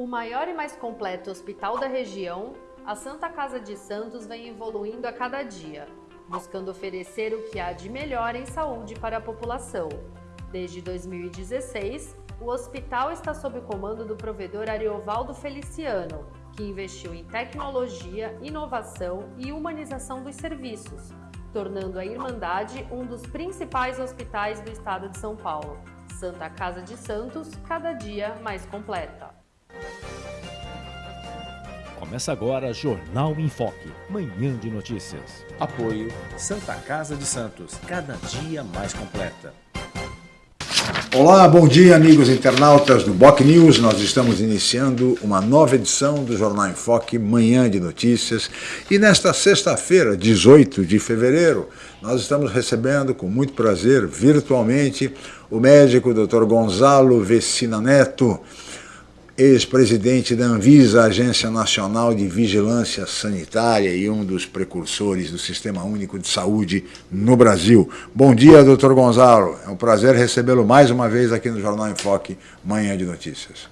O maior e mais completo hospital da região, a Santa Casa de Santos vem evoluindo a cada dia, buscando oferecer o que há de melhor em saúde para a população. Desde 2016, o hospital está sob o comando do provedor Ariovaldo Feliciano, que investiu em tecnologia, inovação e humanização dos serviços, tornando a Irmandade um dos principais hospitais do estado de São Paulo. Santa Casa de Santos, cada dia mais completa. Começa agora Jornal em Foque, manhã de notícias. Apoio Santa Casa de Santos, cada dia mais completa. Olá, bom dia amigos internautas do Boc News. Nós estamos iniciando uma nova edição do Jornal em Foque, manhã de notícias. E nesta sexta-feira, 18 de fevereiro, nós estamos recebendo com muito prazer, virtualmente, o médico Dr. Gonzalo Vecina Neto, ex-presidente da Anvisa, Agência Nacional de Vigilância Sanitária e um dos precursores do Sistema Único de Saúde no Brasil. Bom dia, doutor Gonzalo. É um prazer recebê-lo mais uma vez aqui no Jornal em Foque, Manhã de Notícias.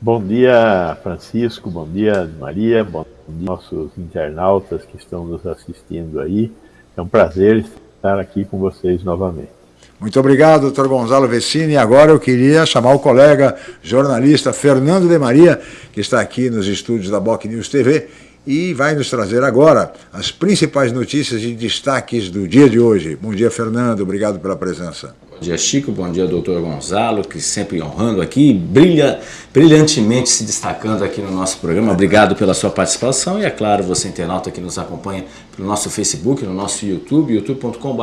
Bom dia, Francisco. Bom dia, Maria. Bom dia, nossos internautas que estão nos assistindo aí. É um prazer estar aqui com vocês novamente. Muito obrigado, doutor Gonzalo Vecini. Agora eu queria chamar o colega jornalista Fernando de Maria, que está aqui nos estúdios da Boc News TV e vai nos trazer agora as principais notícias e destaques do dia de hoje. Bom dia, Fernando. Obrigado pela presença. Bom dia, Chico. Bom dia, doutor Gonzalo, que sempre honrando aqui, brilha, brilhantemente se destacando aqui no nosso programa. Obrigado pela sua participação e, é claro, você internauta que nos acompanha pelo nosso Facebook, no nosso YouTube, youtube.com.br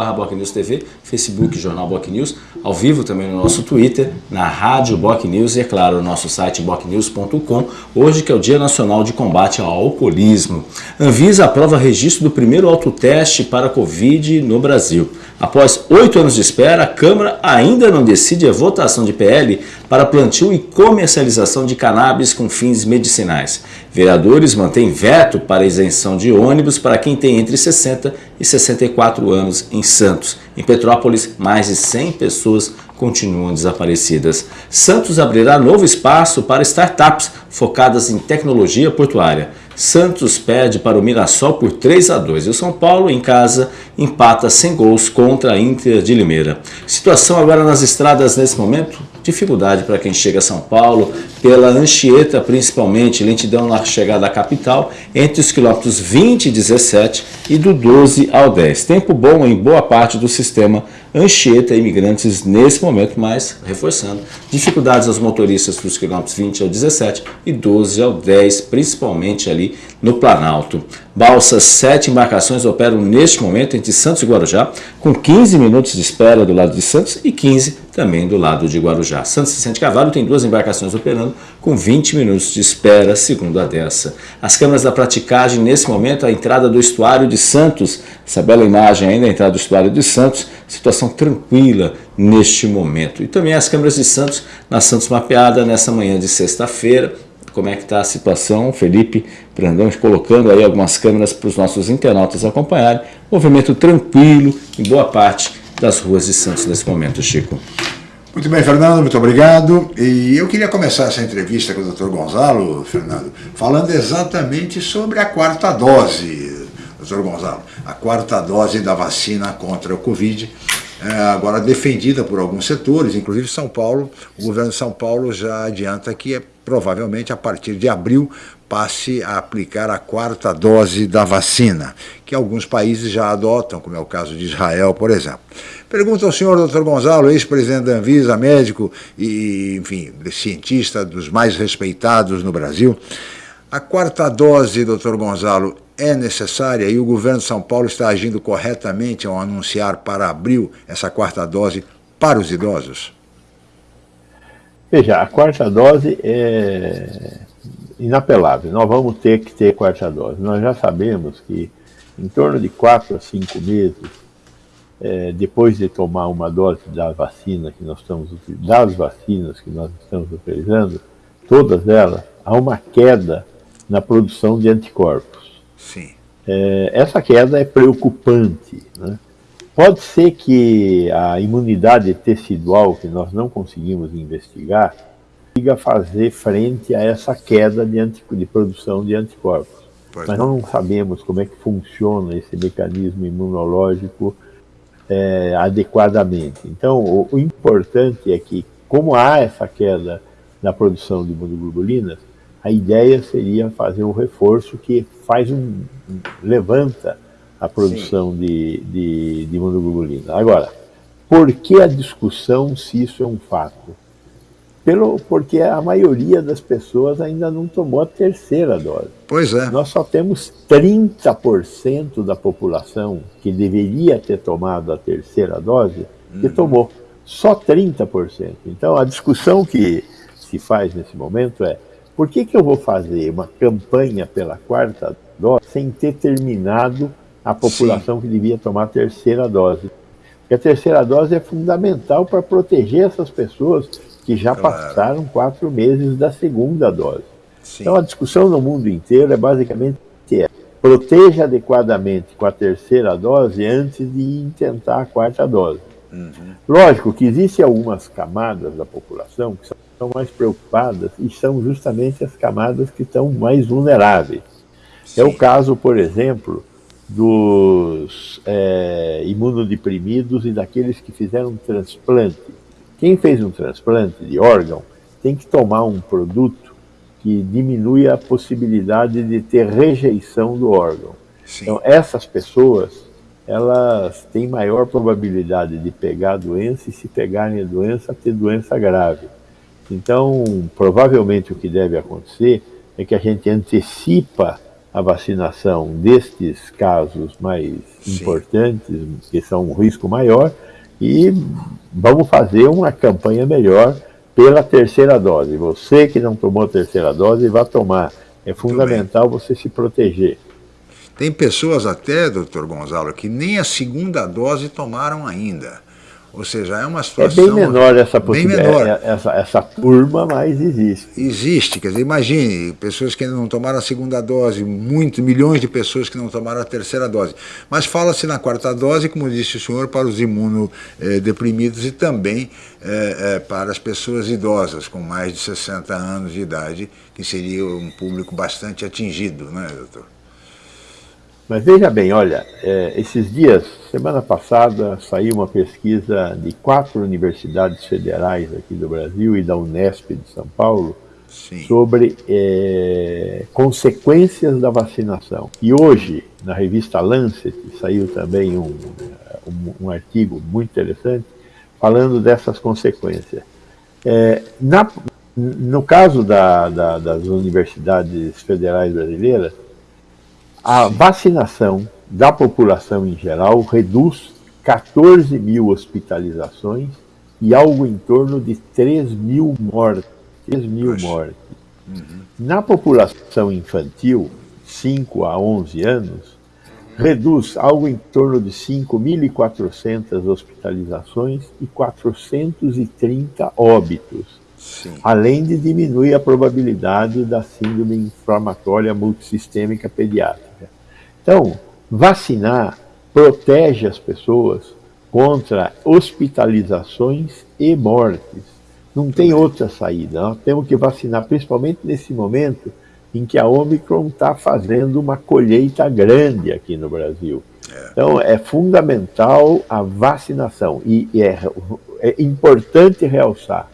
Facebook Jornal Boc News, ao vivo também no nosso Twitter, na Rádio Boc News e, é claro, no nosso site bocnews.com, hoje que é o Dia Nacional de Combate ao Alcoolismo. Anvisa aprova registro do primeiro autoteste para Covid no Brasil. Após oito anos de espera, a Câmara ainda não decide a votação de PL para plantio e comercialização de cannabis com fins medicinais. Vereadores mantêm veto para isenção de ônibus para quem tem entre 60 e 64 anos em Santos. Em Petrópolis, mais de 100 pessoas continuam desaparecidas. Santos abrirá novo espaço para startups focadas em tecnologia portuária. Santos perde para o Mirassol por 3 a 2 e o São Paulo, em casa, empata sem gols contra a Inter de Limeira. Situação agora nas estradas nesse momento? Dificuldade para quem chega a São Paulo, pela Anchieta principalmente, lentidão na chegada à capital, entre os quilômetros 20 e 17 e do 12 ao 10. Tempo bom em boa parte do sistema Anchieta imigrantes nesse momento, mas reforçando, dificuldades aos motoristas dos quilômetros 20 ao 17 e 12 ao 10, principalmente ali no Planalto. Balsas, sete embarcações operam neste momento entre Santos e Guarujá, com 15 minutos de espera do lado de Santos e 15 também do lado de Guarujá. Santos e Vicente Cavalo tem duas embarcações operando com 20 minutos de espera, segundo a dessa. As câmeras da praticagem, nesse momento, a entrada do estuário de Santos, essa bela imagem ainda, a entrada do estuário de Santos, situação tranquila neste momento. E também as câmeras de Santos, na Santos Mapeada, nessa manhã de sexta-feira, como é que está a situação, Felipe Brandão colocando aí algumas câmeras para os nossos internautas acompanharem, movimento tranquilo em boa parte das ruas de Santos nesse momento, Chico. Muito bem, Fernando, muito obrigado. E eu queria começar essa entrevista com o Dr. Gonzalo, Fernando, falando exatamente sobre a quarta dose, Dr. Gonzalo, a quarta dose da vacina contra o Covid, é, agora defendida por alguns setores, inclusive São Paulo, o governo de São Paulo já adianta que é provavelmente a partir de abril passe a aplicar a quarta dose da vacina, que alguns países já adotam, como é o caso de Israel, por exemplo. Pergunto ao senhor doutor Gonzalo, ex-presidente da Anvisa, médico e, enfim, cientista dos mais respeitados no Brasil, a quarta dose, doutor Gonzalo, é necessária e o governo de São Paulo está agindo corretamente ao anunciar para abril essa quarta dose para os idosos? Veja, a quarta dose é inapelável. Nós vamos ter que ter quarta dose. Nós já sabemos que em torno de 4 a 5 meses, é, depois de tomar uma dose da vacina que nós estamos das vacinas que nós estamos utilizando, todas elas, há uma queda na produção de anticorpos. Sim. É, essa queda é preocupante. Né? Pode ser que a imunidade tecidual, que nós não conseguimos investigar, consiga fazer frente a essa queda de, de produção de anticorpos. Pois Mas não. não sabemos como é que funciona esse mecanismo imunológico é, adequadamente. Então, o, o, importante é que, como há essa queda na produção de imunoglobulinas, a ideia seria fazer um reforço que faz um, um levanta a produção de, de, de imunoglobulina. Agora, por que a discussão se isso é um fato? Pelo, porque a maioria das pessoas ainda não tomou a terceira dose. Pois é. Nós só temos 30% da população que deveria ter tomado a terceira dose que uhum. tomou. Só 30%. Então a discussão que se faz nesse momento é por que, que eu vou fazer uma campanha pela quarta dose sem ter terminado a população Sim. que devia tomar a terceira dose? Porque a terceira dose é fundamental para proteger essas pessoas que já claro. passaram quatro meses da segunda dose. Sim. Então a discussão no mundo inteiro é basicamente é, proteja adequadamente com a terceira dose antes de tentar a quarta dose. Uhum. Lógico que existem algumas camadas da população que são mais preocupadas e são justamente as camadas que estão mais vulneráveis. Sim. É o caso, por exemplo, dos é, imunodeprimidos e daqueles que fizeram transplante quem fez um transplante de órgão tem que tomar um produto que diminui a possibilidade de ter rejeição do órgão. Sim. Então, essas pessoas, elas têm maior probabilidade de pegar a doença e, se pegarem a doença, ter doença grave. Então, provavelmente o que deve acontecer é que a gente antecipa a vacinação destes casos mais Sim. importantes, que são um risco maior, e vamos fazer uma campanha melhor pela terceira dose. Você que não tomou a terceira dose, vá tomar. É fundamental você se proteger. Tem pessoas até, doutor Gonzalo, que nem a segunda dose tomaram ainda. Ou seja, é uma situação... É bem menor essa possibilidade, menor. É, essa, essa turma, mas existe. Existe, quer dizer, imagine, pessoas que ainda não tomaram a segunda dose, muitos, milhões de pessoas que não tomaram a terceira dose. Mas fala-se na quarta dose, como disse o senhor, para os imunodeprimidos e também é, é, para as pessoas idosas, com mais de 60 anos de idade, que seria um público bastante atingido, não é, doutor? Mas veja bem, olha, é, esses dias, semana passada, saiu uma pesquisa de quatro universidades federais aqui do Brasil e da Unesp de São Paulo Sim. sobre é, consequências da vacinação. E hoje, na revista Lancet, saiu também um, um, um artigo muito interessante falando dessas consequências. É, na, no caso da, da, das universidades federais brasileiras, a vacinação da população em geral reduz 14 mil hospitalizações e algo em torno de 3 mil mortes. 3 mil mortes. Uhum. Na população infantil, 5 a 11 anos, reduz algo em torno de 5.400 hospitalizações e 430 óbitos, Sim. além de diminuir a probabilidade da síndrome inflamatória multissistêmica pediátrica. Então, vacinar protege as pessoas contra hospitalizações e mortes. Não tem outra saída. Nós temos que vacinar, principalmente nesse momento em que a Omicron está fazendo uma colheita grande aqui no Brasil. É. Então, é fundamental a vacinação. E é, é importante realçar: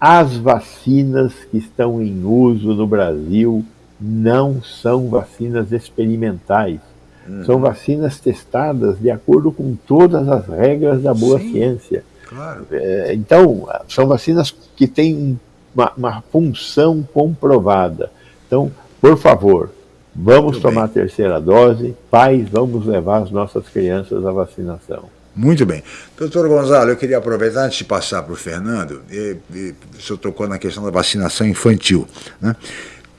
as vacinas que estão em uso no Brasil não são vacinas experimentais. Uhum. São vacinas testadas de acordo com todas as regras da boa Sim, ciência. Claro. É, então, são vacinas que têm uma, uma, função comprovada. Então, por favor, vamos Muito tomar bem. a terceira dose. Pais, vamos levar as nossas crianças à vacinação. Muito bem. Doutor Gonzalo, eu queria aproveitar, antes de passar para o Fernando, e, e, o senhor tocou na questão da vacinação infantil. Né?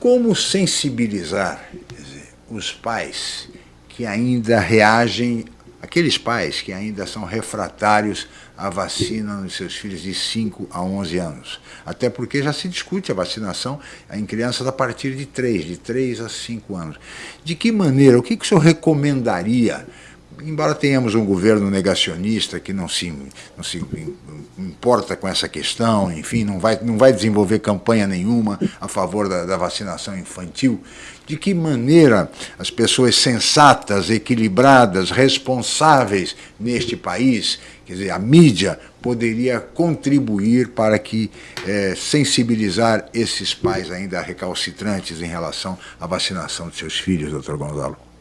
Como sensibilizar dizer, os pais que ainda reagem, aqueles pais que ainda são refratários à vacina nos seus filhos de 5 a 11 anos? Até porque já se discute a vacinação em crianças a partir de 3, de 3 a 5 anos. De que maneira, o que, que o senhor recomendaria embora tenhamos um governo negacionista que não se, não se importa com essa questão, enfim, não vai, não vai desenvolver campanha nenhuma a favor da, da vacinação infantil, de que maneira as pessoas sensatas, equilibradas, responsáveis neste país, quer dizer, a mídia, poderia contribuir para que é, sensibilizar esses pais ainda recalcitrantes em relação à vacinação de seus filhos, doutor Gonzalo?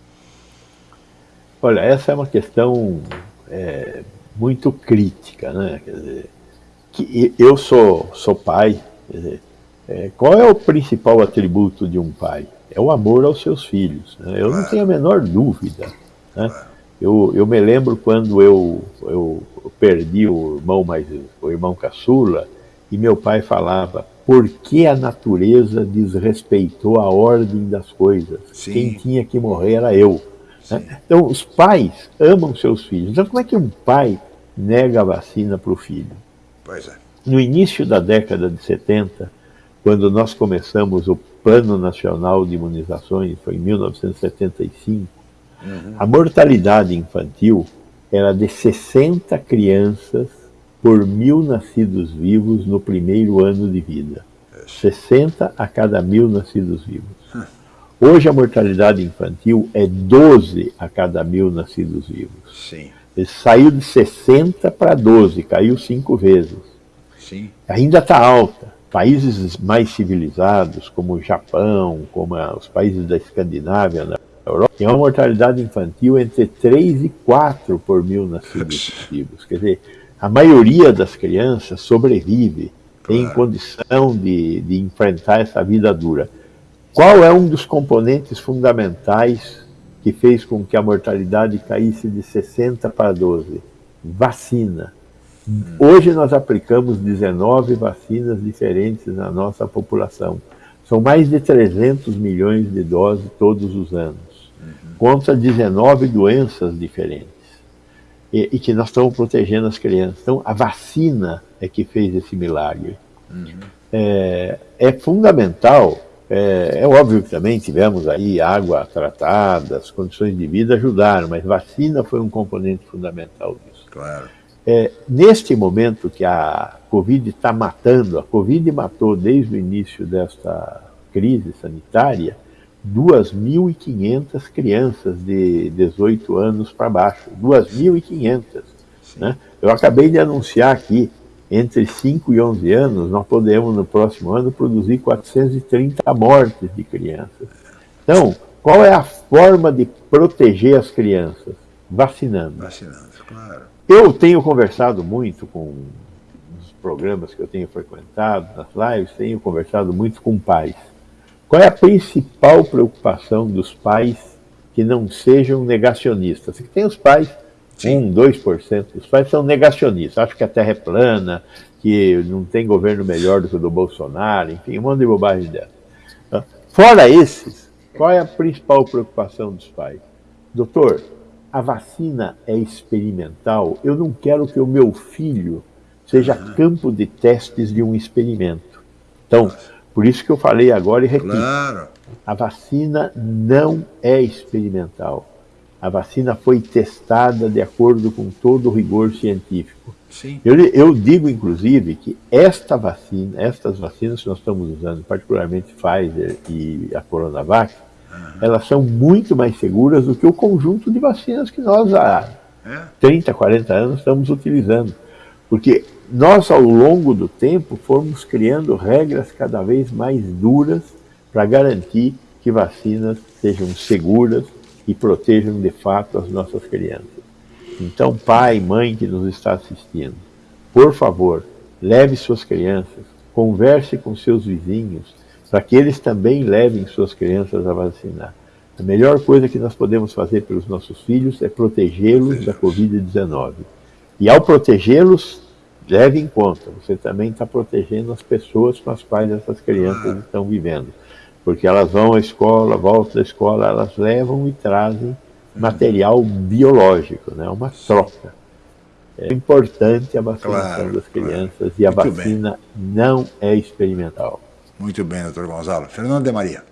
Olha, essa é uma questão é, muito crítica, né? Quer dizer, que eu sou, sou pai, dizer, é, qual é o principal atributo de um pai? É o amor aos seus filhos. Né? Eu não tenho a menor dúvida. Né? Eu, eu me lembro quando eu, eu perdi o irmão mais o irmão caçula e meu pai falava por que a natureza desrespeitou a ordem das coisas? Sim. Quem tinha que morrer era eu. Né? Então, os pais amam seus filhos. Então, como é que um pai nega a vacina para o filho? Pois é. No início da década de 70, quando nós começamos o Plano Nacional de Imunizações, foi em 1975, uhum. a mortalidade infantil era de 60 crianças por mil nascidos vivos no primeiro ano de vida. 60 a cada mil nascidos vivos. Hoje a mortalidade infantil é 12 a cada mil nascidos vivos. Sim. Ele saiu de 60 para 12, caiu cinco vezes. Sim. Ainda está alta. Países mais civilizados, como o Japão, como os países da Escandinávia, na Europa, tem uma mortalidade infantil entre 3 e 4 por mil nascidos vivos. Quer dizer, a maioria das crianças sobrevive, tem condição de, de enfrentar essa vida dura. Qual é um dos componentes fundamentais que fez com que a mortalidade caísse de 60 para 12? Vacina. Hoje nós aplicamos 19 vacinas diferentes na nossa população. São mais de 300 milhões de doses todos os anos, contra 19 doenças diferentes. E, e, que nós estamos protegendo as crianças. Então, a vacina é que fez esse milagre. Uhum. É, é fundamental é, é, óbvio que também tivemos aí água tratada, as condições de vida ajudaram, mas vacina foi um componente fundamental disso. Claro. É, neste momento que a Covid está matando, a Covid matou desde o início desta crise sanitária 2.500 crianças de 18 anos para baixo. 2.500. Né? Eu acabei de anunciar aqui entre 5 e 11 anos, nós podemos, no próximo ano, produzir 430 mortes de crianças. Então, qual é a forma de proteger as crianças? Vacinando. Vacinando, claro. Eu tenho conversado muito com os programas que eu tenho frequentado, nas lives, tenho conversado muito com pais. Qual é a principal preocupação dos pais que não sejam negacionistas? Que tem os pais. 1, 2% dos pais são negacionistas, acham que a Terra é plana, que não tem governo melhor do que o do Bolsonaro, enfim, um monte de bobagem dessa. Fora esses, qual é a principal preocupação dos pais? Doutor, a vacina é experimental, eu não quero que o meu filho seja campo de testes de um experimento. Então, por isso que eu falei agora e repito. A vacina não é experimental. A vacina foi testada de acordo com todo o rigor científico. Sim. Eu, eu digo, inclusive, que esta vacina, estas vacinas que nós estamos usando, particularmente Pfizer e a Coronavac, uhum. elas são muito mais seguras do que o conjunto de vacinas que nós há é? 30, 40 anos estamos utilizando. Porque nós, ao longo do tempo, fomos criando regras cada vez mais duras para garantir que vacinas sejam seguras, e protejam de fato as nossas crianças. Então, pai, mãe que nos está assistindo, por favor, leve suas crianças, converse com seus vizinhos, para que eles também levem suas crianças a vacinar. A melhor coisa que nós podemos fazer pelos nossos filhos é protegê-los da Covid-19. E ao protegê-los, leve em conta, você também está protegendo as pessoas com as quais essas crianças estão vivendo porque elas vão à escola, voltam da escola, elas levam e trazem material biológico, né? uma troca. É importante a vacinação claro, das crianças claro. e a Muito vacina bem. não é experimental. Muito bem, doutor Gonzalo. Fernando de Maria.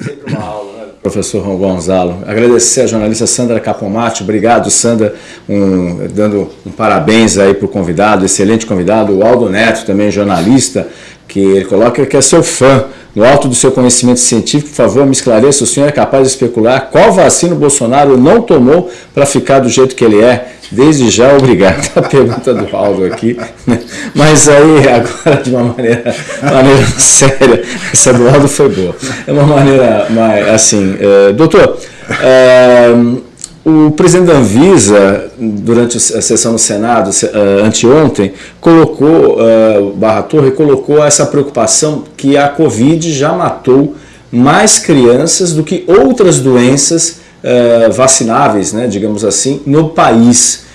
Sempre uma aula, né? Professor Ron Gonzalo. Agradecer a jornalista Sandra Capomatti. Obrigado, Sandra, um, dando um parabéns aí para o convidado, excelente convidado. O Aldo Neto, também jornalista, que ele coloca que é seu fã. No alto do seu conhecimento científico, por favor, me esclareça, o senhor é capaz de especular qual vacina o Bolsonaro não tomou para ficar do jeito que ele é? Desde já, obrigado. A pergunta do Aldo aqui. Né? Mas aí, agora, de uma maneira, maneira séria, essa do Aldo foi boa. É uma maneira mais, assim, é, doutor, é, o presidente da Anvisa, durante a sessão no Senado, uh, anteontem, colocou, uh, Barra Torre colocou essa preocupação que a Covid já matou mais crianças do que outras doenças uh, vacináveis, né, digamos assim, no país.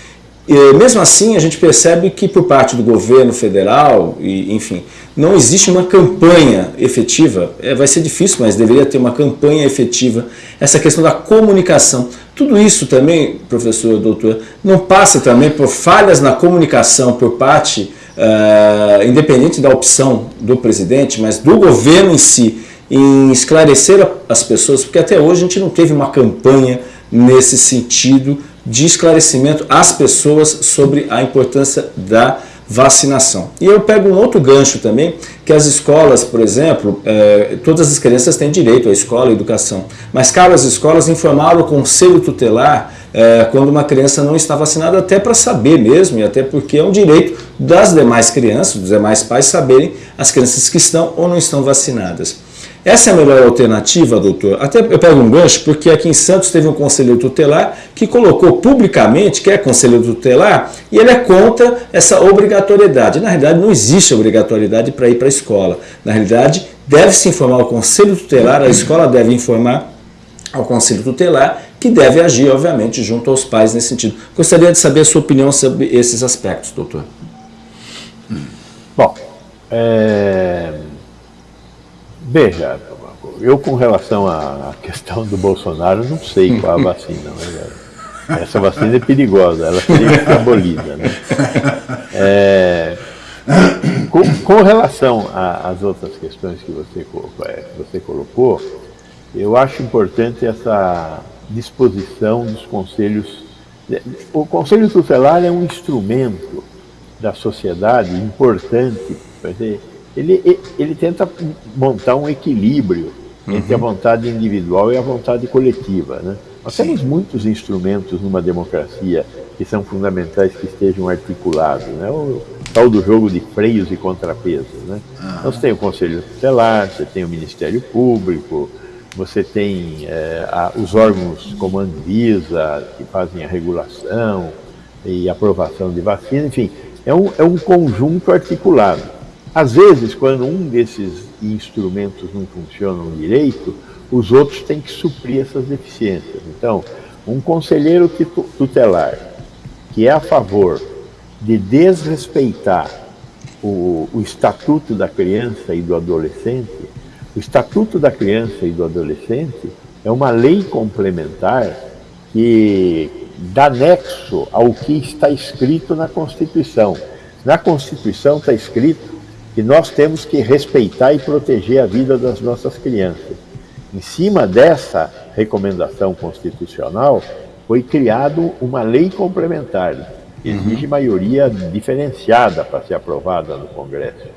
E, mesmo assim, a gente percebe que por parte do governo federal, e, enfim, não existe uma campanha efetiva. É, vai ser difícil, mas deveria ter uma campanha efetiva. Essa questão da comunicação. Tudo isso também, professor, doutor, não passa também por falhas na comunicação por parte, uh, independente da opção do presidente, mas do governo em si, em esclarecer as pessoas, porque até hoje a gente não teve uma campanha nesse sentido de esclarecimento às pessoas sobre a importância da vacinação. E eu pego um outro gancho também, que as escolas, por exemplo, eh, todas as crianças têm direito à escola e educação, mas cabe às escolas informar o conselho tutelar eh, quando uma criança não está vacinada, até para saber mesmo, e até porque é um direito das demais crianças, dos demais pais, saberem as crianças que estão ou não estão vacinadas. Essa é a melhor alternativa, doutor? Até eu pego um gancho, porque aqui em Santos teve um conselheiro tutelar que colocou publicamente que é conselheiro tutelar e ele é contra essa obrigatoriedade. Na realidade, não existe obrigatoriedade para ir para a escola. Na realidade, deve-se informar o conselho tutelar, a escola deve informar ao conselho tutelar, que deve agir, obviamente, junto aos pais nesse sentido. Gostaria de saber a sua opinião sobre esses aspectos, doutor. Bom, é Veja, eu com relação à questão do Bolsonaro não sei qual a vacina, mas essa vacina é perigosa, ela teria que ser abolida. Né? É, com, com, relação às outras questões que você, é, que você colocou, eu acho importante essa disposição dos conselhos. O Conselho Tutelar é um instrumento da sociedade importante. Dizer, ele, ele tenta montar um equilíbrio uhum. entre a vontade individual e a vontade coletiva. Né? Nós Sim. temos muitos instrumentos numa democracia que são fundamentais que estejam articulados. Né? O tal do jogo de freios e contrapesos. Né? Uhum. Você tem o Conselho Tutelar, você tem o Ministério Público, você tem é, a, os órgãos como a Anvisa, que fazem a regulação e aprovação de vacina, enfim, é um, é um conjunto articulado. Às vezes, quando um desses instrumentos não funcionam direito, os outros têm que suprir essas deficiências. Então, um conselheiro tutelar que é a favor de desrespeitar o, o Estatuto da Criança e do Adolescente, o Estatuto da Criança e do Adolescente é uma lei complementar que dá nexo ao que está escrito na Constituição. Na Constituição está escrito que nós temos que respeitar e proteger a vida das nossas crianças. Em cima dessa recomendação constitucional, foi criado uma lei complementar, que uhum. exige maioria diferenciada para ser aprovada no Congresso.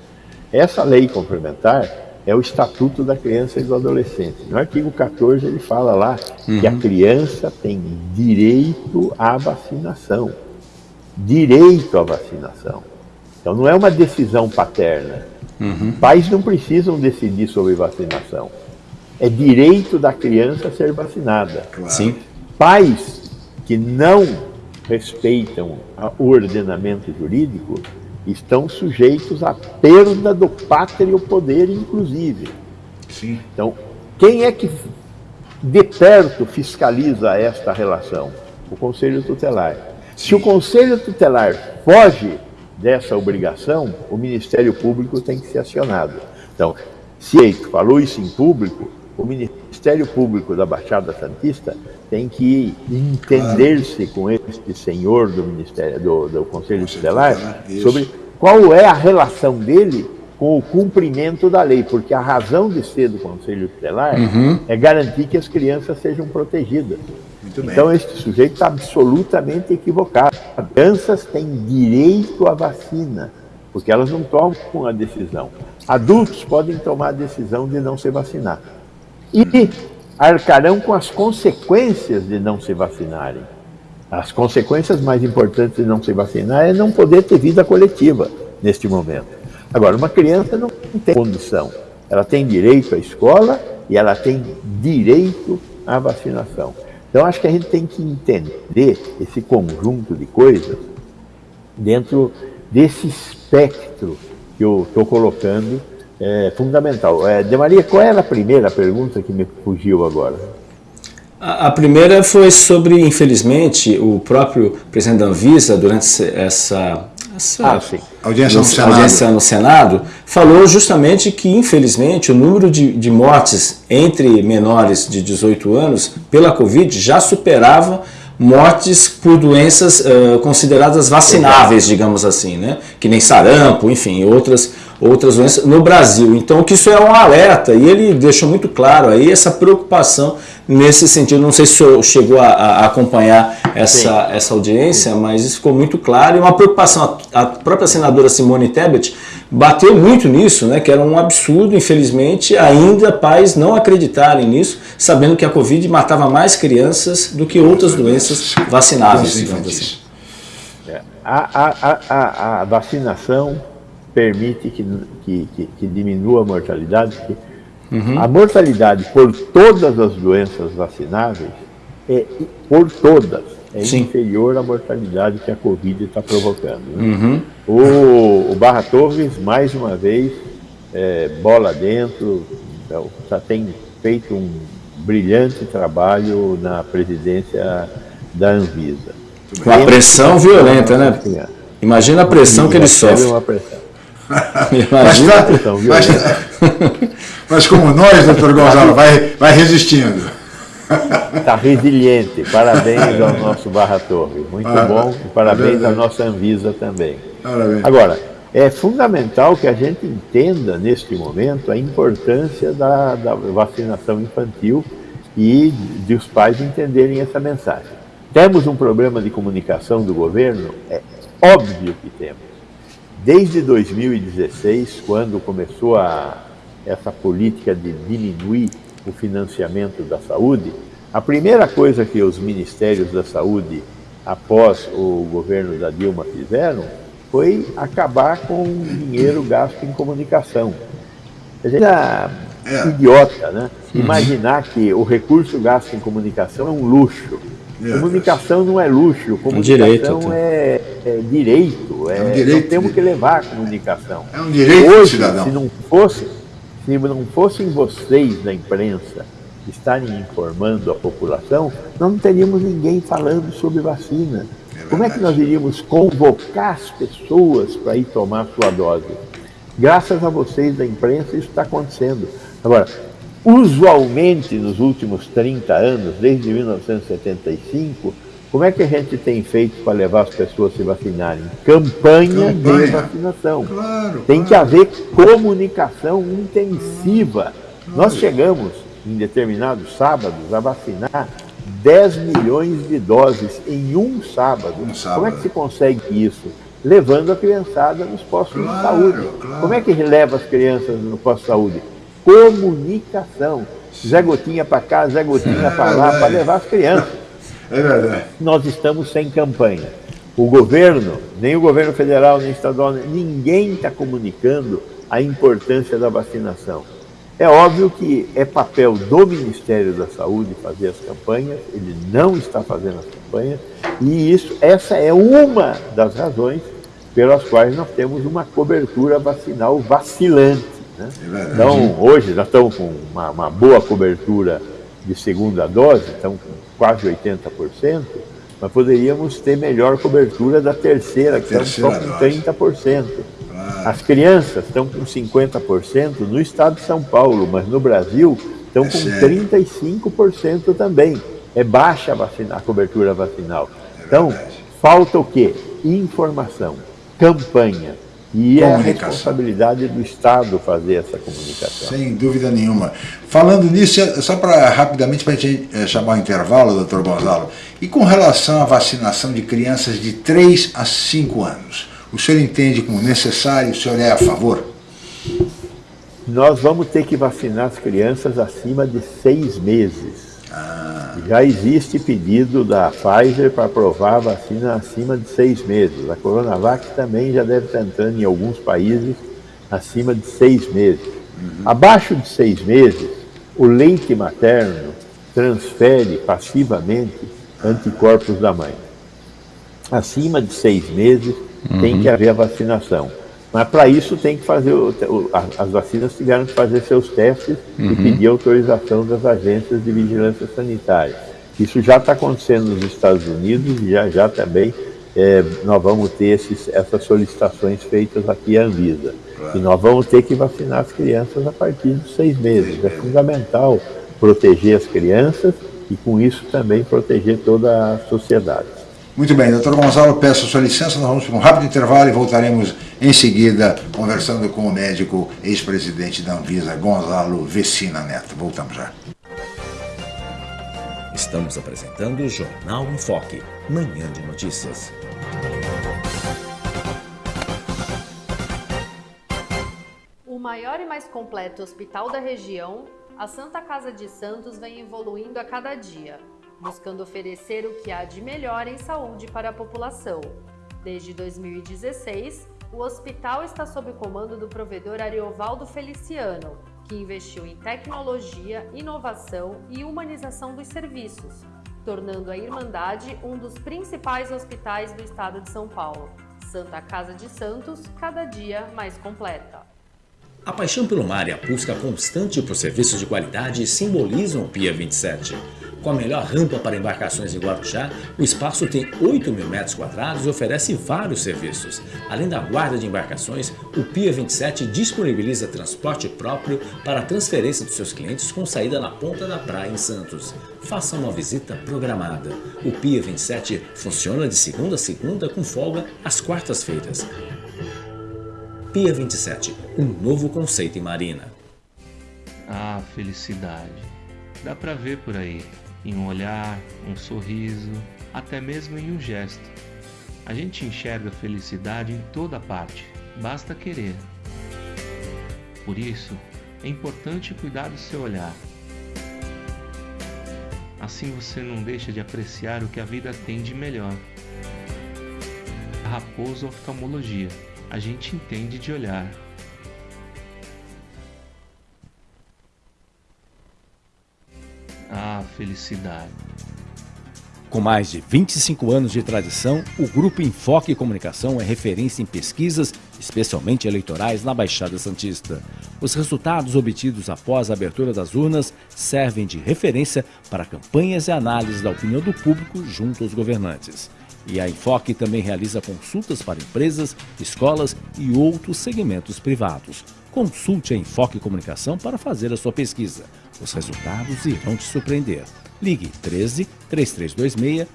Essa lei complementar é o Estatuto da Criança e do Adolescente. No artigo 14 ele fala lá uhum. que a uhum. criança tem direito à vacinação. Direito à vacinação. Então não é uma decisão paterna. Uhum. Pais não precisam decidir sobre vacinação. É direito da criança ser vacinada. Claro. Sim. Pais que não respeitam o ordenamento jurídico estão sujeitos à perda do pátrio poder, inclusive. Sim. Então, quem é que de perto fiscaliza esta relação? O Conselho Tutelar. Sim. Se o Conselho Tutelar foge dessa obrigação, o Ministério Público tem que ser acionado. Então, se Eito falou isso em público, o Ministério Público da Baixada Santista tem que entender-se com este senhor do Ministério do, do Conselho Tutelar sobre qual é a relação dele com o cumprimento da lei, porque a razão de ser do Conselho Tutelar uhum. é garantir que as crianças sejam protegidas. Então, este sujeito está absolutamente equivocado. As crianças têm direito à vacina, porque elas não tomam a decisão. Adultos podem tomar a decisão de não se vacinar. E arcarão com as consequências de não se vacinarem. As consequências mais importantes de não se vacinar é não poder ter vida coletiva neste momento. Agora, uma criança não tem condição. Ela tem direito à escola e ela tem direito à vacinação. Então, acho que a gente tem que entender esse conjunto de coisas dentro desse espectro que eu estou colocando é, fundamental. É, de Maria, qual era a primeira pergunta que me fugiu agora? A, a primeira foi sobre, infelizmente, o próprio presidente da Anvisa, durante essa, essa ah, audiência, no, Senado. audiência no Senado, falou justamente que, infelizmente, o número de, de mortes entre menores de 18 anos pela Covid já superava mortes por doenças uh, consideradas vacináveis, digamos assim, né? que nem sarampo, enfim, outras outras doenças no Brasil. Então, que isso é um alerta e ele deixou muito claro aí essa preocupação nesse sentido. Não sei se o senhor chegou a, a acompanhar essa, essa audiência, mas isso ficou muito claro e uma preocupação. A, a própria senadora Simone Tebet bateu muito nisso, né, que era um absurdo, infelizmente, ainda pais não acreditarem nisso, sabendo que a Covid matava mais crianças do que outras doenças vacináveis, digamos assim. É, a, a, a, a vacinação permite que, que, que, que diminua a mortalidade. Uhum. A mortalidade por todas as doenças vacináveis é por todas é Sim. inferior à mortalidade que a Covid está provocando. Né? Uhum. O, o, Barra Torres, mais uma vez, é, bola dentro, então, já tem feito um brilhante trabalho na presidência da Anvisa. Uma pressão violenta, né? Imagina a pressão que ele sofre. Imagina mas, pressão, mas, mas, como nós, doutor Gonzalo, vai, vai resistindo. Está resiliente. Parabéns ao nosso Barra Torre. Muito ah, bom. Parabéns à nossa Anvisa também. Parabéns. Agora, é fundamental que a gente entenda, neste momento, a importância da, da vacinação infantil e de os pais entenderem essa mensagem. Temos um problema de comunicação do governo? É óbvio que temos. Desde 2016, quando começou a, essa política de diminuir o financiamento da saúde, a primeira coisa que os ministérios da saúde, após o governo da Dilma, fizeram foi acabar com o dinheiro gasto em comunicação. A gente é, é idiota, né? Uhum. Imaginar que o recurso gasto em comunicação é um luxo. É. Comunicação não é luxo, comunicação direito, é, é, direito. É, é um direito. temos que levar a comunicação. É um direito Hoje, cidadão. Se não fosse, se não fossem vocês da imprensa estarem informando a população, não teríamos ninguém falando sobre vacina. É Como é que nós iríamos convocar as pessoas para ir tomar sua dose? Graças a vocês da imprensa isso está acontecendo. Agora, Usualmente, nos últimos 30 anos, desde 1975, como é que a gente tem feito para levar as pessoas a se vacinarem? Campanha, Campanha. de vacinação. Claro, tem claro. que haver comunicação intensiva. Claro. Nós chegamos, em determinados sábados, a vacinar 10 milhões de doses em um sábado. Um sábado. Como é que se consegue isso? Levando a criançada nos postos de saúde. Como é que leva as crianças no posto de saúde? Comunicação. Zé Gotinha para cá, Zé Gotinha para lá, para levar as crianças. É verdade. Nós estamos sem campanha. O governo, nem o governo federal, nem estadual, ninguém está comunicando a importância da vacinação. É óbvio que é papel do Ministério da Saúde fazer as campanhas, ele não está fazendo as campanhas, e isso, essa é uma das razões pelas quais nós temos uma cobertura vacinal vacilante. Né? É então, hoje nós estamos com uma, uma, boa cobertura de segunda dose, estamos com quase 80%, mas poderíamos ter melhor cobertura da terceira, que estamos só com 30%. As crianças estão com 50% no estado de São Paulo, mas no Brasil estão é com 35% também. É baixa a, vacina, a cobertura vacinal. É então, falta o quê? Informação, campanha, E é a responsabilidade do Estado fazer essa comunicação. Sem dúvida nenhuma. Falando nisso, só para rapidamente para a gente eh, chamar o intervalo, doutor Gonzalo, e com relação à vacinação de crianças de 3 a 5 anos, o senhor entende como necessário, o senhor é a favor? Nós vamos ter que vacinar as crianças acima de 6 meses. Ah. Já existe pedido da Pfizer para aprovar a vacina acima de seis meses. A Coronavac também já deve estar entrando em alguns países acima de seis meses. Uhum. Abaixo de seis meses, o leite materno transfere passivamente anticorpos da mãe. Acima de seis meses, uhum. tem que haver a vacinação. Mas para isso tem que fazer, o, o, as vacinas tiveram que fazer seus testes uhum. e pedir autorização das agências de vigilância sanitária. Isso já está acontecendo nos Estados Unidos e já, já também é, nós vamos ter esses, essas solicitações feitas aqui à Anvisa. Claro. E nós vamos ter que vacinar as crianças a partir de seis meses. É fundamental proteger as crianças e com isso também proteger toda a sociedade. Muito bem, doutor Gonzalo, peço a sua licença, nós vamos para um rápido intervalo e voltaremos em seguida conversando com o médico ex-presidente da Anvisa, Gonzalo Vecina Neto. Voltamos já. Estamos apresentando o Jornal em Foque, manhã de notícias. O maior e mais completo hospital da região, a Santa Casa de Santos vem evoluindo a cada dia buscando oferecer o que há de melhor em saúde para a população. Desde 2016, o hospital está sob comando do provedor Ariovaldo Feliciano, que investiu em tecnologia, inovação e humanização dos serviços, tornando a Irmandade um dos principais hospitais do estado de São Paulo. Santa Casa de Santos, cada dia mais completa. A paixão pelo mar e a busca constante por serviços de qualidade simbolizam o Pia 27. Com a melhor rampa para embarcações em Guarujá, o espaço tem 8 mil metros quadrados e oferece vários serviços. Além da guarda de embarcações, o Pia 27 disponibiliza transporte próprio para a transferência dos seus clientes com saída na ponta da praia em Santos. Faça uma visita programada. O Pia 27 funciona de segunda a segunda com folga às quartas-feiras. Pia 27, um novo conceito em marina. Ah, felicidade. Dá pra ver por aí em um olhar, um sorriso, até mesmo em um gesto. A gente enxerga felicidade em toda parte, basta querer. Por isso, é importante cuidar do seu olhar. Assim você não deixa de apreciar o que a vida tem de melhor. Raposo Oftalmologia, a gente entende de olhar. Ah, felicidade. Com mais de 25 anos de tradição, o Grupo Enfoque Comunicação é referência em pesquisas, especialmente eleitorais, na Baixada Santista. Os resultados obtidos após a abertura das urnas servem de referência para campanhas e análises da opinião do público junto aos governantes. E a Enfoque também realiza consultas para empresas, escolas e outros segmentos privados. Consulte a Enfoque Comunicação para fazer a sua pesquisa. Os resultados irão te surpreender. Ligue 13 3326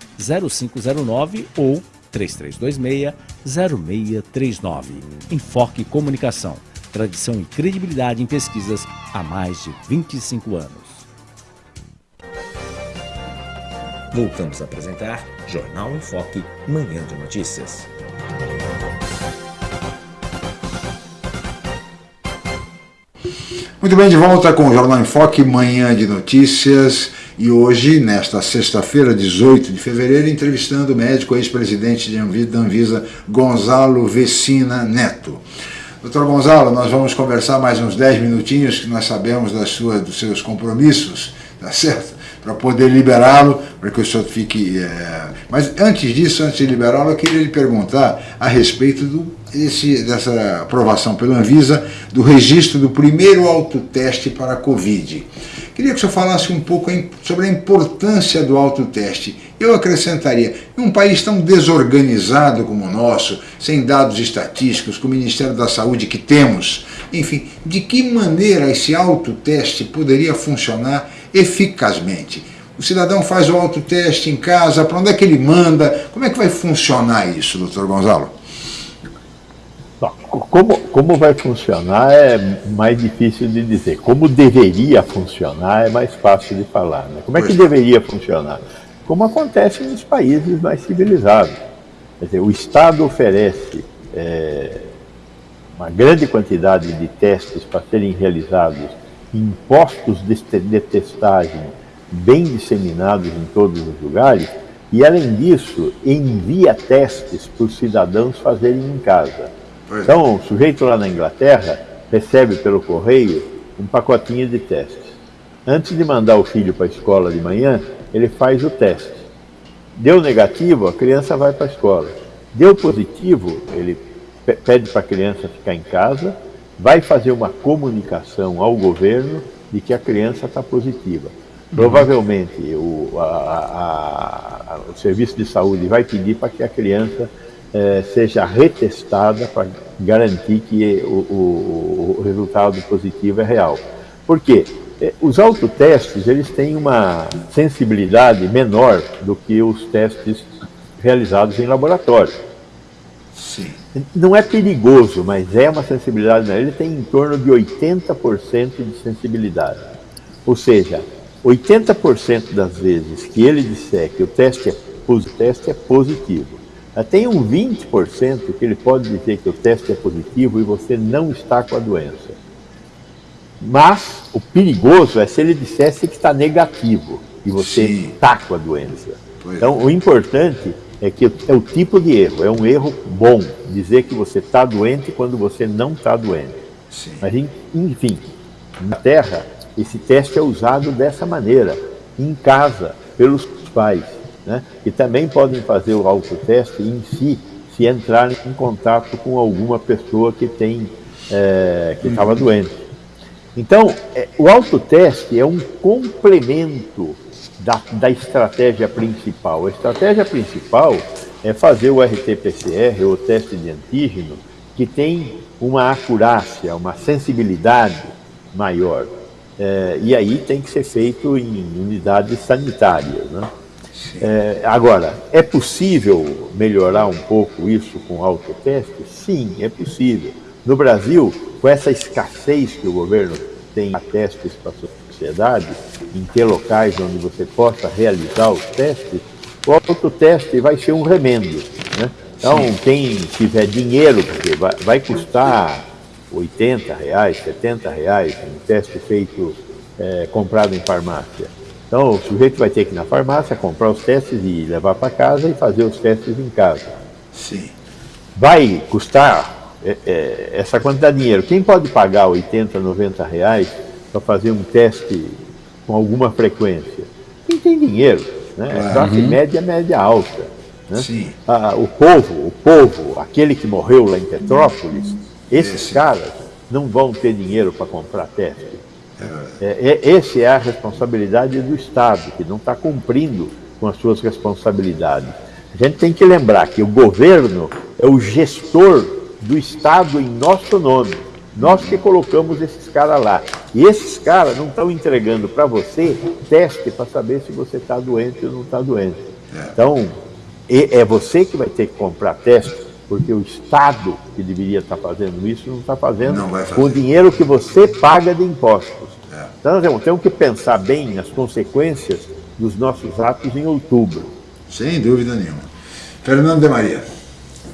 0509 ou 3326 0639. Enfoque Comunicação. Tradição e credibilidade em pesquisas há mais de 25 anos. Voltamos a apresentar Jornal em Foque, Manhã de Notícias. Muito bem, de volta com o Jornal em Foque, Manhã de Notícias. E hoje, nesta sexta-feira, 18 de fevereiro, entrevistando o médico ex-presidente da Anvisa, Gonzalo Vecina Neto. Doutor Gonzalo, nós vamos conversar mais uns 10 minutinhos, que nós sabemos das suas, dos seus compromissos, tá certo? para poder liberá-lo, para que o senhor fique... É... Mas antes disso, antes de liberá-lo, eu queria lhe perguntar a respeito do, esse, dessa aprovação pela Anvisa do registro do primeiro autoteste para a Covid. Queria que o senhor falasse um pouco sobre a importância do autoteste. Eu acrescentaria, em um país tão desorganizado como o nosso, sem dados estatísticos, com o Ministério da Saúde que temos, enfim, de que maneira esse autoteste poderia funcionar eficazmente. O cidadão faz o autoteste em casa, para onde é que ele manda? Como é que vai funcionar isso, doutor Gonzalo? Como, como vai funcionar é mais difícil de dizer. Como deveria funcionar é mais fácil de falar. Né? Como é que deveria funcionar? Como acontece nos países mais civilizados. Quer dizer, o Estado oferece é, uma grande quantidade de testes para serem realizados em postos de testagem bem disseminados em todos os lugares, e além disso, envia testes para os cidadãos fazerem em casa. Então, o sujeito lá na Inglaterra recebe pelo correio um pacotinho de testes. Antes de mandar o filho para a escola de manhã, ele faz o teste. Deu negativo, a criança vai para a escola. Deu positivo, ele pede para a criança ficar em casa, vai fazer uma comunicação ao governo de que a criança está positiva. Provavelmente o, a, a, o serviço de saúde vai pedir para que a criança eh, seja retestada para garantir que o, o, o, resultado positivo é real. Por quê? Eh, os autotestes eles têm uma sensibilidade menor do que os testes realizados em laboratório. Sim. Não é perigoso, mas é uma sensibilidade menor. Ele tem em torno de 80% de sensibilidade. Ou seja, 80% das vezes que ele disser que o teste é, o teste é positivo, tem um 20% que ele pode dizer que o teste é positivo e você não está com a doença. Mas o perigoso é se ele dissesse que está negativo e você está com a doença. Pois então, é. o importante é que é o tipo de erro, é um erro bom dizer que você está doente quando você não está doente. Sim. Mas, enfim, na Terra, esse teste é usado dessa maneira, em casa, pelos pais, né? que também podem fazer o autoteste em si, se entrarem em contato com alguma pessoa que tem é, que estava doente. Então, é, o autoteste é um complemento da, da estratégia principal. A estratégia principal é fazer o RT-PCR, ou teste de antígeno, que tem uma acurácia, uma sensibilidade maior. É, e aí tem que ser feito em unidades sanitárias. Né? É, agora, é possível melhorar um pouco isso com autoteste? Sim, é possível. No Brasil, com essa escassez que o governo tem a testes para a sociedade, em ter locais onde você possa realizar os testes, o autoteste vai ser um remendo. Né? Então, quem tiver dinheiro, porque vai, vai custar 80 reais, 70 reais, um teste feito, é, comprado em farmácia. Então, o sujeito vai ter que ir na farmácia, comprar os testes e levar para casa e fazer os testes em casa. Sim. Vai custar é, é, essa quantidade de dinheiro. Quem pode pagar 80, 90 reais para fazer um teste com alguma frequência? Quem tem dinheiro, né? É classe uhum. média, média alta. Né? Sim. Ah, o povo, o povo, aquele que morreu lá em Petrópolis, esses Esse. caras não vão ter dinheiro para comprar teste. É, é, essa é a responsabilidade do Estado, que não está cumprindo com as suas responsabilidades. A gente tem que lembrar que o governo é o gestor do Estado em nosso nome. Nós que colocamos esses caras lá. E esses caras não estão entregando para você teste para saber se você está doente ou não está doente. É. Então, é você que vai ter que comprar teste porque o Estado que deveria estar fazendo isso não está fazendo não com o dinheiro que você paga de impostos. É. Então nós temos que pensar bem nas consequências dos nossos atos em outubro. Sem dúvida nenhuma. Fernando de Maria.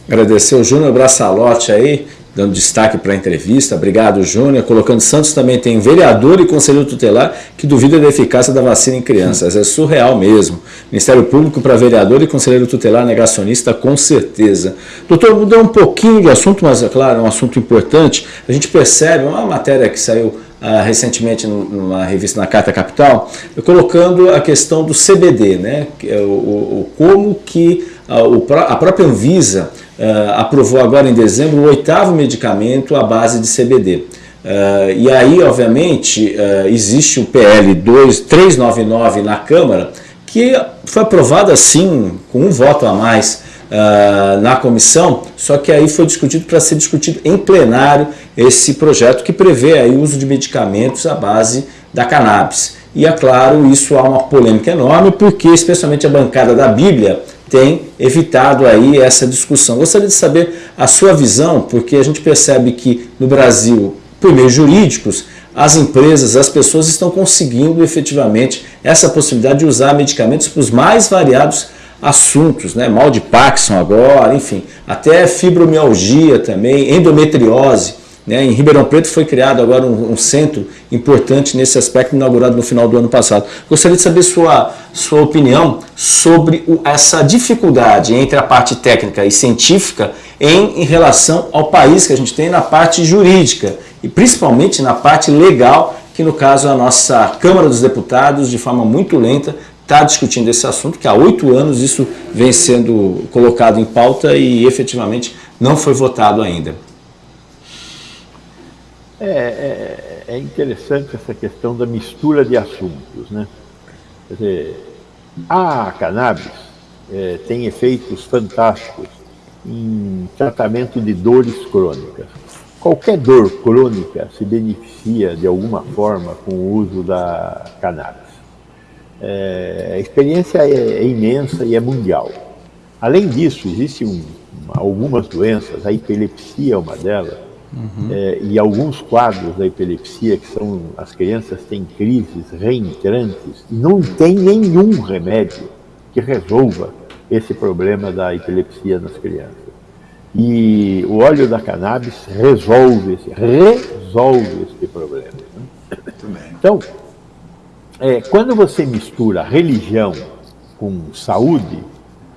Agradecer o Júnior Braçalote aí, dando destaque para a entrevista. Obrigado, Júnior. Colocando Santos também tem vereador e conselheiro tutelar que duvida da eficácia da vacina em crianças. É surreal mesmo. Ministério Público para vereador e conselheiro tutelar negacionista, com certeza. Doutor, mudou um pouquinho de assunto, mas é claro, é um assunto importante. A gente percebe, uma matéria que saiu Uh, recentemente numa revista na Carta Capital, colocando a questão do CBD, né? É o, o, como que a, própria Anvisa uh, aprovou agora em dezembro o oitavo medicamento à base de CBD. Uh, e aí, obviamente, uh, existe o PL 2399 na Câmara, que foi aprovado assim, com um voto a mais uh, na comissão, só que aí foi discutido para ser discutido em plenário esse projeto que prevê aí o uso de medicamentos à base da cannabis. E é claro, isso há uma polêmica enorme, porque especialmente a bancada da Bíblia tem evitado aí essa discussão. Gostaria de saber a sua visão, porque a gente percebe que no Brasil, por meios jurídicos, as empresas, as pessoas estão conseguindo efetivamente essa possibilidade de usar medicamentos para os mais variados assuntos, né? mal de Parkinson agora, enfim, até fibromialgia também, endometriose. Né? Em Ribeirão Preto foi criado agora um, um, centro importante nesse aspecto, inaugurado no final do ano passado. Gostaria de saber sua, sua opinião sobre o, essa dificuldade entre a parte técnica e científica em, em relação ao país que a gente tem na parte jurídica e principalmente na parte legal, que no caso a nossa Câmara dos Deputados, de forma muito lenta, está discutindo esse assunto, que há oito anos isso vem sendo colocado em pauta e efetivamente não foi votado ainda. É, é, é, interessante essa questão da mistura de assuntos. Né? Quer dizer, a cannabis é, tem efeitos fantásticos em tratamento de dores crônicas. Qualquer dor crônica se beneficia de alguma forma com o uso da cannabis. É, a experiência é, é, imensa e é mundial. Além disso, existem um, algumas doenças, a epilepsia é uma delas, Uhum. É, e alguns quadros da epilepsia, que são as crianças têm crises reentrantes, e não tem nenhum remédio que resolva esse problema da epilepsia nas crianças. E o óleo da cannabis resolve esse, resolve esse problema. Né? Então, é, quando você mistura religião com saúde,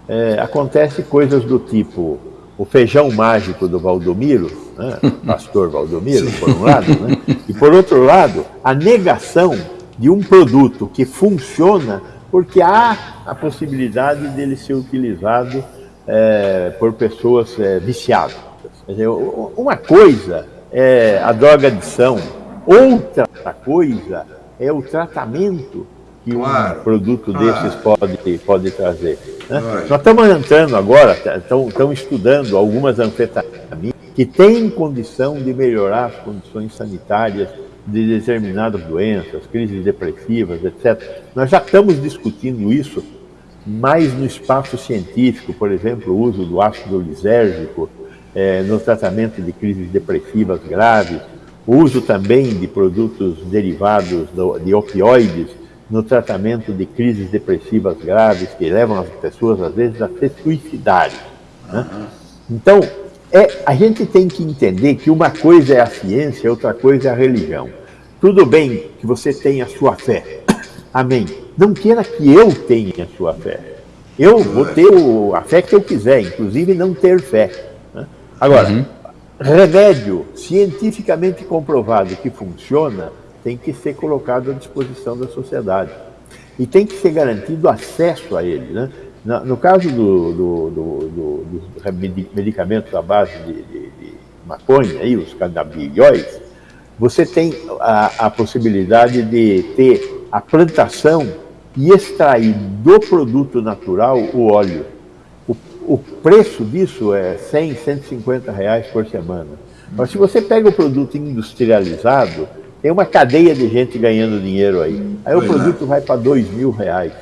é, acontece coisas do tipo o feijão mágico do Valdomiro, né? pastor Valdomiro, por um lado, né? e por outro lado, a negação de um produto que funciona porque há a possibilidade dele ser utilizado é, por pessoas é, viciadas. Dizer, uma coisa é a droga adição, outra coisa é o tratamento que claro. um produto desses pode, pode trazer. Nós estamos entrando agora, estão estudando algumas anfetaminas que têm condição de melhorar as condições sanitárias de determinadas doenças, crises depressivas, etc. Nós já estamos discutindo isso mais no espaço científico, por exemplo, o uso do ácido lisérgico é, no tratamento de crises depressivas graves, o uso também de produtos derivados do, de opioides no tratamento de crises depressivas graves que levam as pessoas, às vezes, a se suicidarem. Né? Então, é, a gente tem que entender que uma coisa é a ciência, outra coisa é a religião. Tudo bem que você tenha a sua fé. Amém. Não queira que eu tenha a sua fé. Eu vou ter o, a fé que eu quiser, inclusive não ter fé. Né? Agora, uhum. remédio cientificamente comprovado que funciona tem que ser colocado à disposição da sociedade. E tem que ser garantido acesso a ele. Né? No caso do, do, do, dos medicamentos à base de, de, de maconha, aí, os canabidióis, você tem a, a possibilidade de ter a plantação e extrair do produto natural o óleo. O, o preço disso é 100, 150 reais por semana. Mas se você pega o produto industrializado, tem uma cadeia de gente ganhando dinheiro aí. Aí pois o produto é. vai para dois mil reais.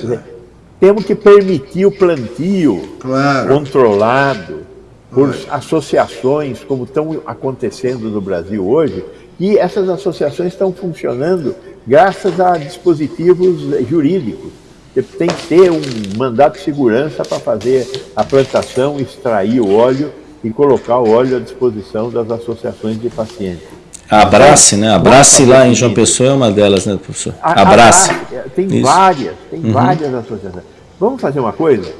Dizer, é. Temos que permitir o plantio claro. controlado por associações, como estão acontecendo no Brasil hoje, e essas associações estão funcionando graças a dispositivos jurídicos. Tem que ter um mandato de segurança para fazer a plantação, extrair o óleo e colocar o óleo à disposição das associações de pacientes. Abrace, né? Abrace lá em João Pessoa é uma delas, né, professor? Abrace. Tem Isso. várias, tem uhum. várias associações. Vamos fazer uma coisa?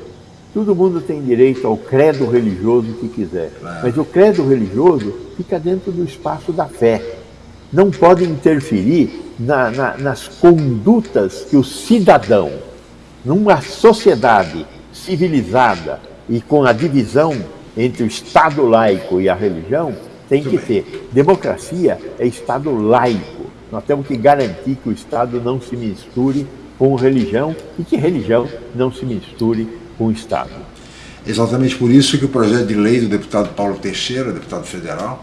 Todo mundo tem direito ao credo religioso que quiser, mas o credo religioso fica dentro do espaço da fé. Não pode interferir na, na, nas condutas que o cidadão, numa sociedade civilizada e com a divisão entre o Estado laico e a religião, tem que ter. Democracia é Estado laico. Nós temos que garantir que o Estado não se misture com religião e que religião não se misture com o Estado. Exatamente por isso que o projeto de lei do deputado Paulo Teixeira, deputado federal,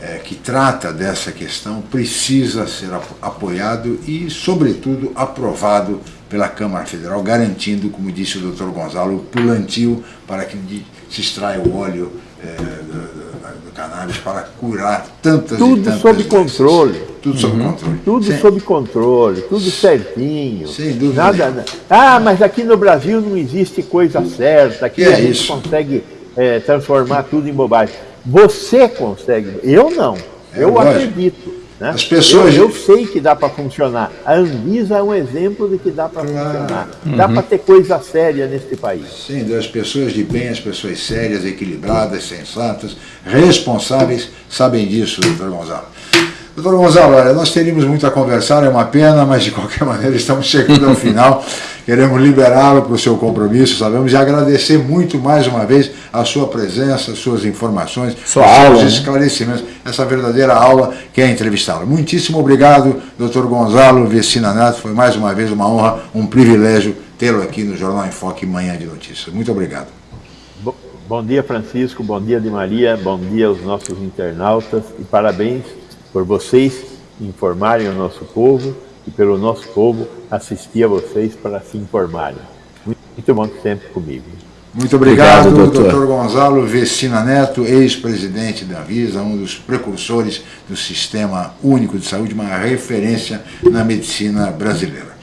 é, que trata dessa questão precisa ser apoiado e, sobretudo, aprovado pela Câmara Federal, garantindo, como disse o doutor Gonzalo, o plantio para que se extraia o óleo é, cannabis para curar tantas tudo e tantas sob doenças. controle. Tudo sob uhum. controle. Tudo Sem... sob controle, tudo certinho. Sem dúvida. Nada, ah, mas aqui no Brasil não existe coisa certa, aqui que a é gente isso? consegue é, transformar tudo em bobagem. Você consegue, eu não. É eu lógico. acredito. Né? As pessoas- eu, eu sei que dá para funcionar. A Anvisa é um exemplo de que dá para Claro. funcionar. Dá para ter coisa séria neste país. Sim, das pessoas de bem, as pessoas sérias, equilibradas, sensatas, responsáveis, sabem disso, doutor Gonzalo. Doutor Gonzalo, olha, nós teríamos muito a conversar, é uma pena, mas de qualquer maneira estamos chegando ao final. Queremos liberá-lo para o seu compromisso, sabemos, e agradecer muito mais uma vez a sua presença, as suas informações, Sua os seus aula, né? esclarecimentos, essa verdadeira aula que é entrevistá-lo. Muitíssimo obrigado, doutor Gonzalo Vecina Neto, foi mais uma vez uma honra, um privilégio tê-lo aqui no Jornal em Foque Manhã de Notícias. Muito obrigado. Bo- Bom dia, Francisco. Bom dia, de Maria. Bom dia aos nossos internautas. E parabéns por vocês informarem o nosso povo e pelo nosso povo assistir a vocês para se informarem. Muito, bom sempre comigo. Muito obrigado, Obrigado, doutor. doutor. Gonzalo Vecina Neto, ex-presidente da Anvisa, um dos precursores do Sistema Único de Saúde, uma referência na medicina brasileira.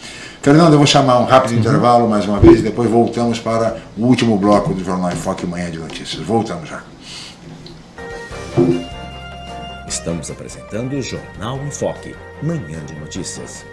Fernando, eu vou chamar um rápido intervalo mais uma vez e depois voltamos para o último bloco do Jornal em Foque Manhã de Notícias. Voltamos já. Estamos apresentando o Jornal em Foque, manhã de notícias.